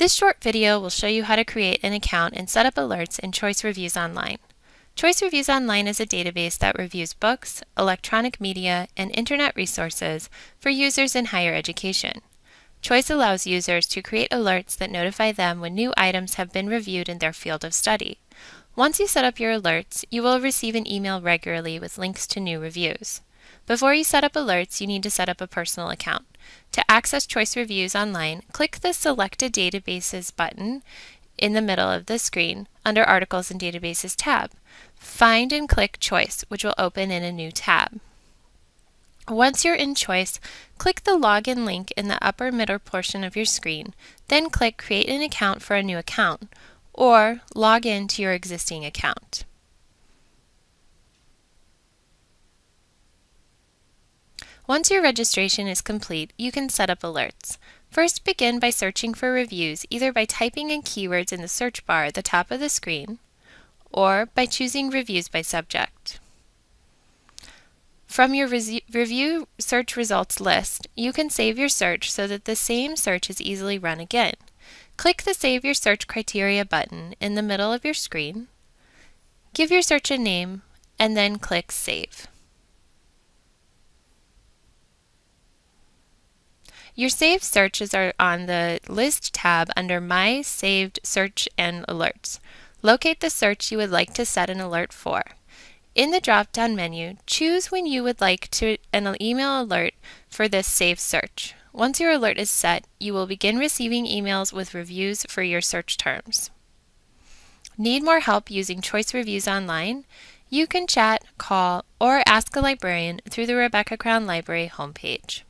This short video will show you how to create an account and set up alerts in Choice Reviews Online. Choice Reviews Online is a database that reviews books, electronic media, and internet resources for users in higher education. Choice allows users to create alerts that notify them when new items have been reviewed in their field of study. Once you set up your alerts, you will receive an email regularly with links to new reviews. Before you set up alerts, you need to set up a personal account. To access Choice Reviews online, click the Selected Databases button in the middle of the screen under Articles and Databases tab. Find and click Choice, which will open in a new tab. Once you're in Choice, click the Login link in the upper middle portion of your screen, then click Create an account for a new account, or log in to your existing account. Once your registration is complete, you can set up alerts. First, begin by searching for reviews either by typing in keywords in the search bar at the top of the screen or by choosing Reviews by Subject. From your review search results list, you can save your search so that the same search is easily run again. Click the Save Your Search Criteria button in the middle of your screen, give your search a name, and then click Save. Your saved searches are on the List tab under My Saved Search and Alerts. Locate the search you would like to set an alert for. In the drop-down menu, choose when you would like to an email alert for this saved search. Once your alert is set, you will begin receiving emails with reviews for your search terms. Need more help using Choice Reviews online? You can chat, call, or ask a librarian through the Rebecca Crown Library homepage.